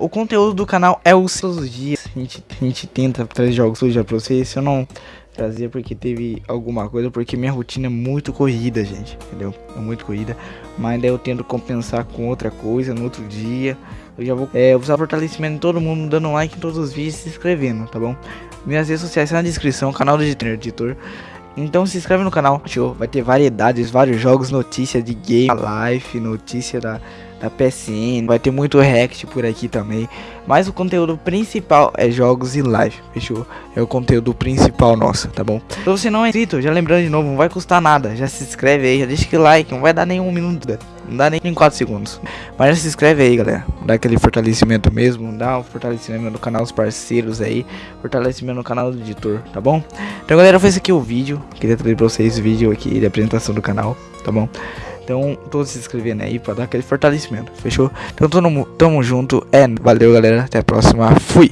O conteúdo do canal é os os dias. A gente, a gente tenta trazer jogos hoje pra vocês. Se eu não trazer porque teve alguma coisa, porque minha rotina é muito corrida, gente, entendeu? É muito corrida, mas daí eu tento compensar com outra coisa no outro dia. Eu já vou é, usar fortalecimento de todo mundo, dando like em todos os vídeos se inscrevendo, tá bom? Minhas redes sociais na descrição, canal do editor. Então se inscreve no canal, show. Vai ter variedades, vários jogos, notícia de game, life, notícia da, da PSN. Vai ter muito react por aqui também. Mas o conteúdo principal é jogos e live, fechou? É o conteúdo principal nosso, tá bom? Se você não é inscrito, já lembrando de novo, não vai custar nada. Já se inscreve aí, já deixa aquele like, não vai dar nenhum minuto, não dá nem 4 segundos. Mas já se inscreve aí, galera. Dá aquele fortalecimento mesmo, dá um fortalecimento no canal dos parceiros aí, fortalecimento no canal do editor, tá bom? Então, galera, foi esse aqui o vídeo. Queria trazer pra vocês o vídeo aqui de apresentação do canal, tá bom? Então, todos se inscrevendo aí pra dar aquele fortalecimento, fechou? Então, tamo, tamo junto. É, valeu, galera. Até a próxima. Fui!